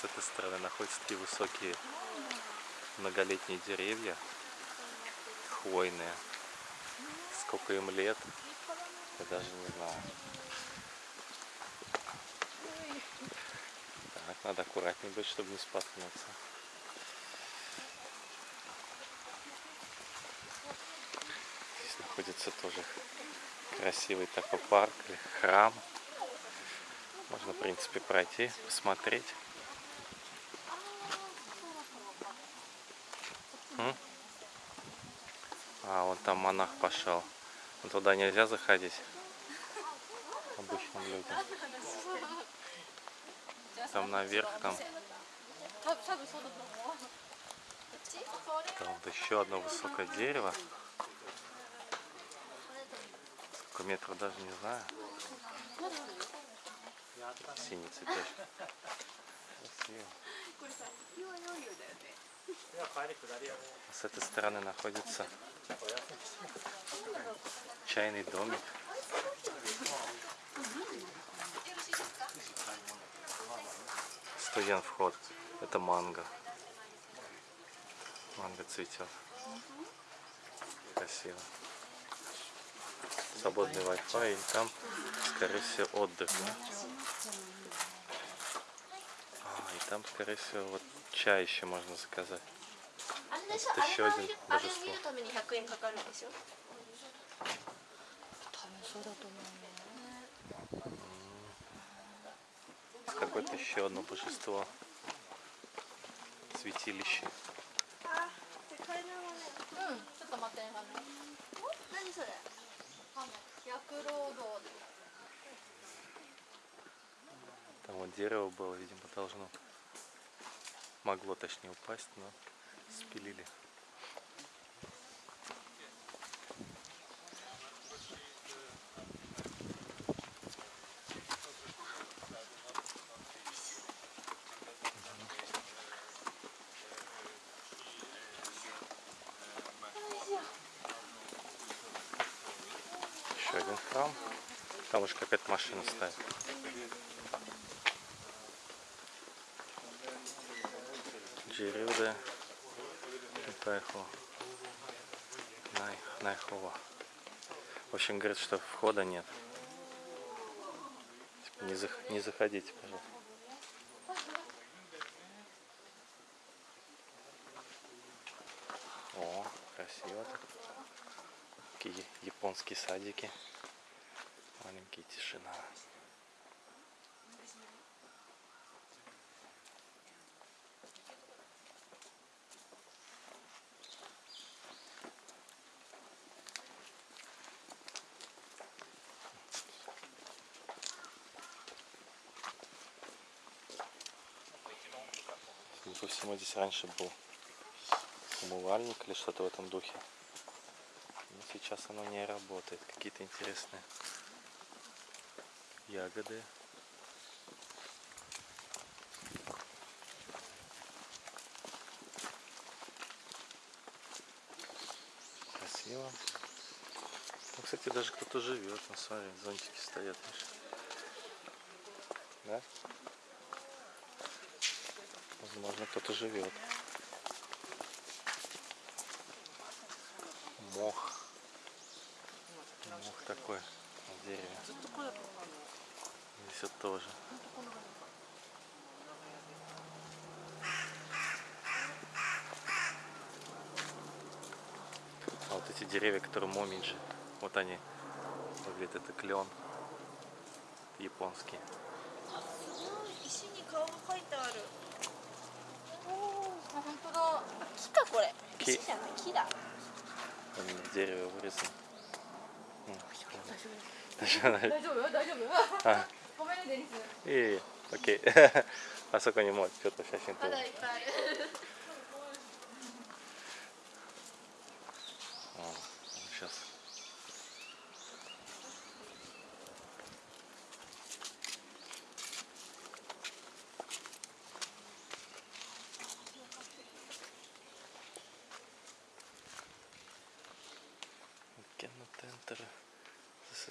С этой стороны находятся такие высокие многолетние деревья, хвойные. Сколько им лет, я даже не знаю. Так, надо аккуратнее быть, чтобы не споткнуться. Здесь находится тоже красивый такой парк или храм. Можно, в принципе, пройти, посмотреть. А, вот там монах пошел. Но туда нельзя заходить. Обычным людям. Там наверх, там. Там вот еще одно высокое дерево. Сколько метров даже не знаю. Синий цветочек. Красиво. С этой стороны находится чайный домик. Стоян вход. Это манго. Манго цветет. Красиво. Свободный Wi-Fi и там, скорее всего, отдых. Да? А, и там, скорее всего, вот чай еще можно заказать. Это еще один божество. Какое-то еще одно божество. Святилище. Там вот дерево было, видимо, должно. Могло точнее упасть, но спилили. Еще один храм. Там уж какая-то машина стоит. Джирюде Тайхо Най, Найхова. В общем, говорит, что входа нет. Типа, Не, зах- не заходите, пожалуйста. О, красиво так. Такие японские садики. Маленькие тишина. Всему, здесь раньше был умывальник или что-то в этом духе. Но сейчас оно не работает. Какие-то интересные ягоды. Красиво. Там, кстати, даже кто-то живет. Ну, смотри, зонтики стоят. видишь? Да? Возможно, кто-то живет. Мох. Мох такой на дереве. Здесь вот тоже. А вот эти деревья, которые момиджи, вот они выглядят, это клен японский. 石に顔が描いてあるお あ本当だ。木かこれ。木。じゃない木だ。あジェル汚れそう、うん、大丈夫。大丈夫。大丈夫。はいごめんねデニス。いえいえ。オッケー。あそこにもうちょっと写真撮る。まだいっぱいある。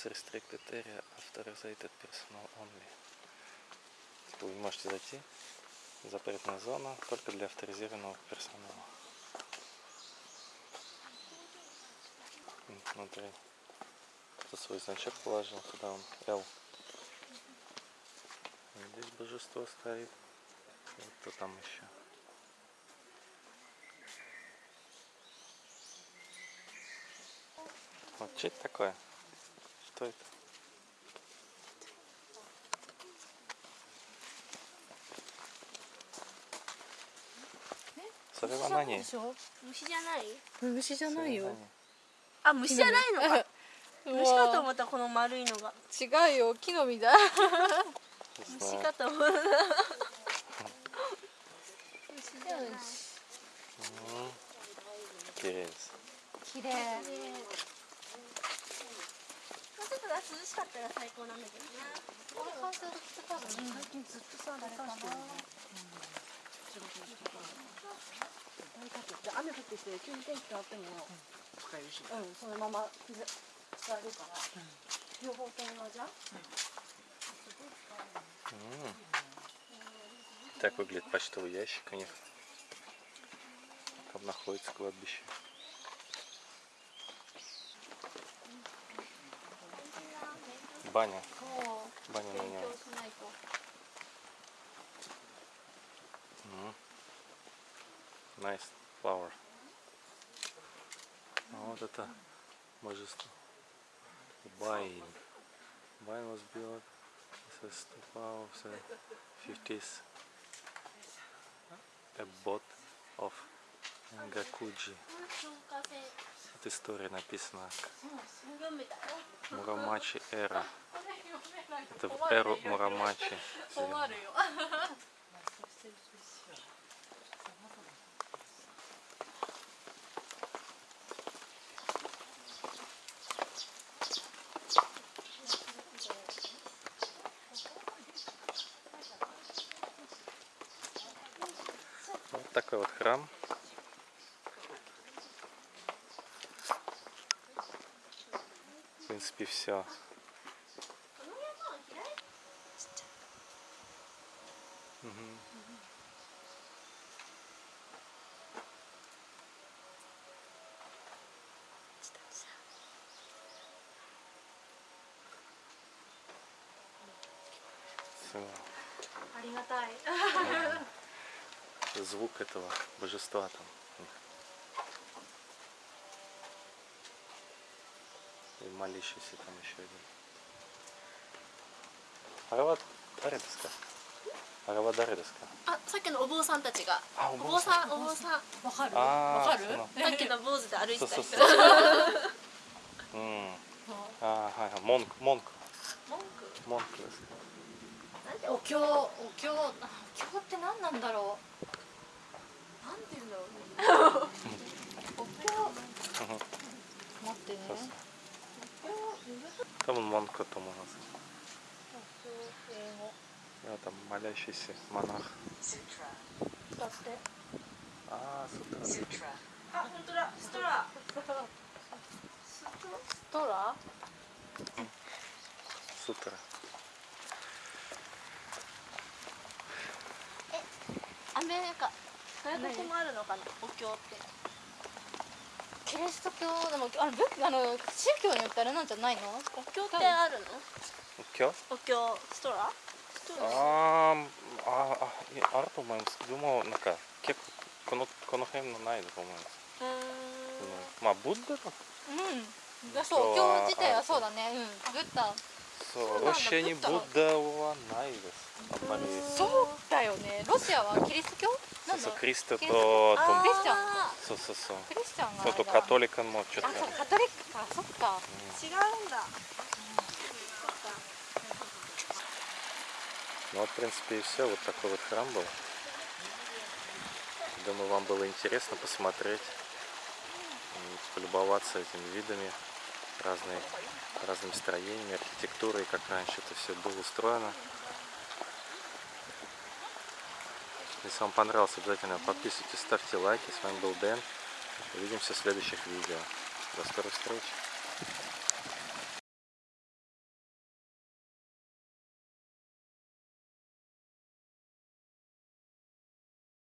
Is restricted area, authorized personnel only. Типа вы можете зайти, Запретная зона только для авторизированного персонала. Внутри. Кто свой значок положил, туда он L. Здесь божество стоит. Вот кто там еще. Вот что это такое? Что это?それは何でしょ虫じゃない虫じゃないよあ虫じゃないのかう虫かとわ思ったこの丸いのが違うよ木の実だ虫かと思った虫じゃない綺麗です。綺麗 もうちょっと涼しかったら最高なんだけどな最近ずっとさあれかな雨降ってきて急に天気変わってもうんそのまま使えるから両方ともじゃ М. Так выглядит почтовый ящик у них. Там находится кладбище. Баня. もう Баня на 勉 нем. 強しないと М. Nice flower. А вот это божество. Байн. Байн was built as a stupa of the 50s. A bot of Гакуджи. 消火栓 Вот история написана. Мурамачи эра. Это в эру Мурамачи. Вот такой вот храм. принципе, все. この山は開い ありがたい Звук этого божества там. молящийся там еще один. あれは誰ですか？あれは誰ですか？あ、さっきのお坊さんたちが。お坊さん、お坊さんわかる。わかる？さっきの坊主で歩いた人。うん、あはいはい、文句文句文句文句です。お経、お経、お経って何なんだろう？なんていうんだろうね。お経。待ってね。多分монk だと思います。英語 И вот там молящийся монах. 使ってああ、ストラ。あ本当だストラストラストラ。アメリカ外国もあるのかなお経って キリスト教でもあの仏あの宗教によってあれなんじゃないの？お経ってあるの？今日お経ストラ？ストラあーあー、あ、いやあると思います。でも、なんか、結構、この、この辺のないと思います。うー。んうんまあ、ブッダだ。うん。だそうお経自体はそうだね。うん。ブッダ。そう、ロシアにブッダはないです。あんまり。そうだよね。ロシアはキリスト教？そうそう、なんだクリストと、キリスとあークリスチャンそうそうそう。クリスチャンがちょっとカトリックもちょっとあそうカトリックかそっか違うんだ Ну вот, в принципе, и все. Вот такой вот храм был. Думаю, вам было интересно посмотреть, м, полюбоваться этими видами, разные, разными строениями, архитектурой, как раньше это все было устроено. Если вам понравилось, обязательно подписывайтесь, ставьте лайки. С вами был Дэн. Увидимся в следующих видео. До скорых встреч.